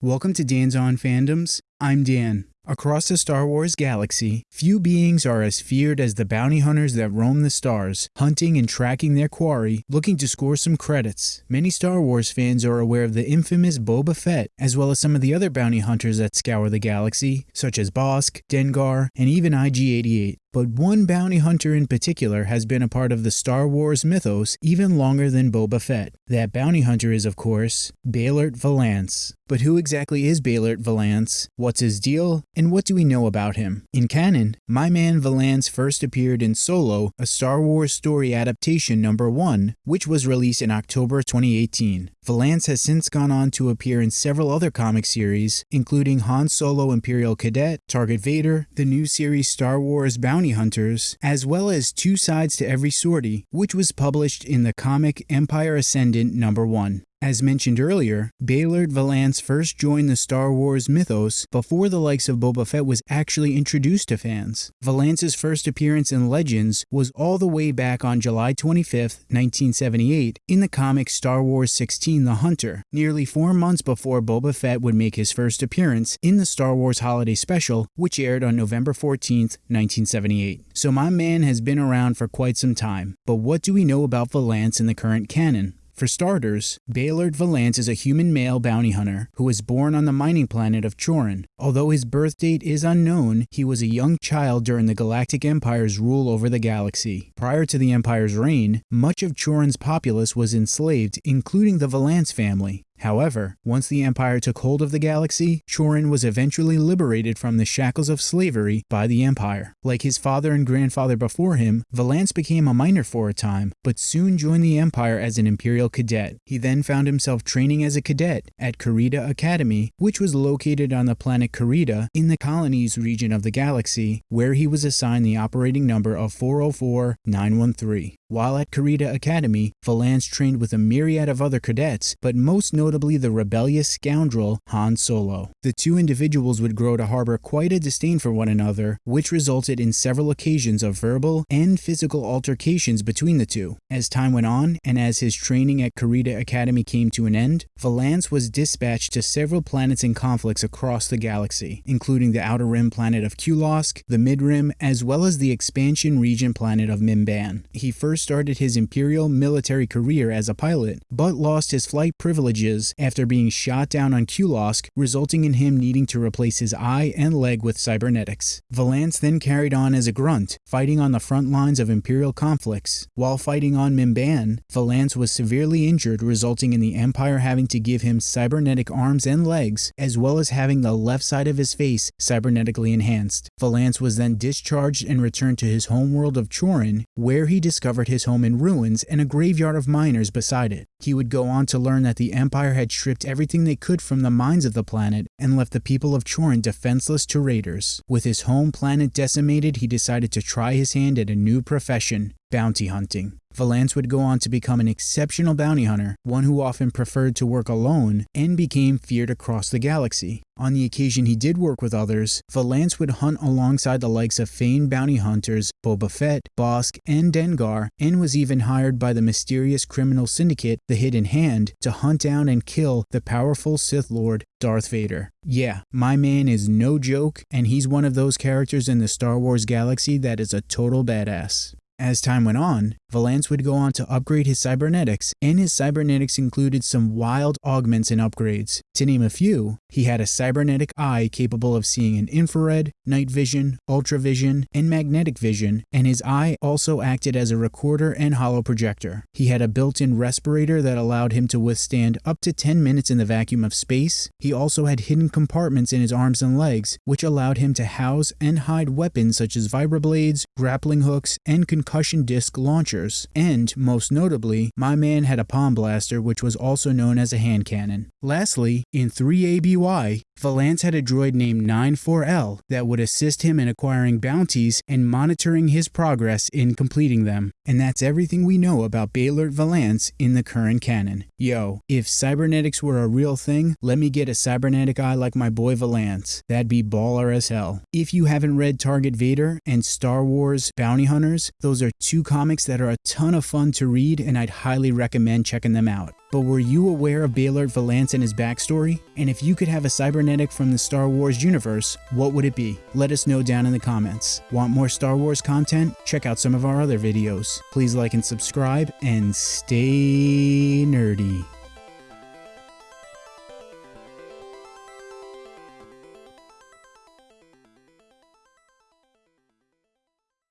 Welcome to Dan's On Fandoms. I'm Dan. Across the Star Wars galaxy, few beings are as feared as the bounty hunters that roam the stars, hunting and tracking their quarry, looking to score some credits. Many Star Wars fans are aware of the infamous Boba Fett, as well as some of the other bounty hunters that scour the galaxy, such as Bossk, Dengar, and even IG-88. But one bounty hunter in particular has been a part of the Star Wars mythos even longer than Boba Fett. That bounty hunter is, of course, Beilert Valance. But who exactly is Beilert Valance? What's his deal? And what do we know about him? In canon, my man Valance first appeared in Solo, a Star Wars story adaptation number 1, which was released in October 2018. Valance has since gone on to appear in several other comic series, including Han Solo Imperial Cadet, Target Vader, the new series Star Wars Bounty Hunters, as well as Two Sides to Every Sortie, which was published in the comic Empire Ascendant number 1. As mentioned earlier, Beilert Valance first joined the Star Wars mythos before the likes of Boba Fett was actually introduced to fans. Valance's first appearance in Legends was all the way back on July 25, 1978, in the comic Star Wars 16 The Hunter, nearly four months before Boba Fett would make his first appearance in the Star Wars Holiday Special, which aired on November 14, 1978. So my man has been around for quite some time, but what do we know about Valance in the current canon? For starters, Beilert Valance is a human male bounty hunter who was born on the mining planet of Chorin. Although his birth date is unknown, he was a young child during the Galactic Empire's rule over the galaxy. Prior to the Empire's reign, much of Chorin's populace was enslaved, including the Valance family. However, once the Empire took hold of the galaxy, Chorin was eventually liberated from the shackles of slavery by the Empire. Like his father and grandfather before him, Valance became a miner for a time, but soon joined the Empire as an Imperial cadet. He then found himself training as a cadet at Carida Academy, which was located on the planet Carida in the colonies region of the galaxy, where he was assigned the operating number of 404913. While at Carida Academy, Valance trained with a myriad of other cadets, but most notably the rebellious scoundrel Han Solo. The two individuals would grow to harbor quite a disdain for one another, which resulted in several occasions of verbal and physical altercations between the two. As time went on, and as his training at Carida Academy came to an end, Valance was dispatched to several planets in conflicts across the galaxy, including the Outer Rim planet of Kulosk, the Mid Rim, as well as the expansion region planet of Mimban. He first started his Imperial military career as a pilot, but lost his flight privileges after being shot down on Kulosk, resulting in him needing to replace his eye and leg with cybernetics. Valance then carried on as a grunt, fighting on the front lines of Imperial conflicts. While fighting on Mimban, Valance was severely injured, resulting in the Empire having to give him cybernetic arms and legs, as well as having the left side of his face cybernetically enhanced. Valance was then discharged and returned to his homeworld of Chorin, where he discovered his home in ruins and a graveyard of miners beside it. He would go on to learn that the Empire had stripped everything they could from the mines of the planet and left the people of Chorin defenseless to raiders. With his home planet decimated, he decided to try his hand at a new profession, bounty hunting. Valance would go on to become an exceptional bounty hunter, one who often preferred to work alone, and became feared across the galaxy. On the occasion he did work with others, Valance would hunt alongside the likes of famed bounty hunters Boba Fett, Bossk, and Dengar, and was even hired by the mysterious criminal syndicate, the Hidden Hand, to hunt down and kill the powerful Sith Lord Darth Vader. Yeah, my man is no joke, and he's one of those characters in the Star Wars galaxy that is a total badass. As time went on, Valance would go on to upgrade his cybernetics, and his cybernetics included some wild augments and upgrades. To name a few, he had a cybernetic eye capable of seeing in infrared, night vision, ultravision, and magnetic vision, and his eye also acted as a recorder and holo projector. He had a built-in respirator that allowed him to withstand up to 10 minutes in the vacuum of space. He also had hidden compartments in his arms and legs, which allowed him to house and hide weapons such as vibroblades, grappling hooks, and concussion disc launchers. And, most notably, my man had a palm blaster which was also known as a hand cannon. Lastly, in 3ABY, Valance had a droid named 94L that would assist him in acquiring bounties and monitoring his progress in completing them. And that's everything we know about Beilert Valance in the current canon. Yo, if cybernetics were a real thing, let me get a cybernetic eye like my boy Valance. That'd be baller as hell. If you haven't read Target Vader and Star Wars Bounty Hunters, those are two comics that are a ton of fun to read and I'd highly recommend checking them out. but were you aware of Beilert Valance and his backstory? And if you could have a cybernetic from the Star Wars universe, what would it be? Let us know down in the comments. Want more Star Wars content? Check out some of our other videos. Please like and subscribe, and stay nerdy.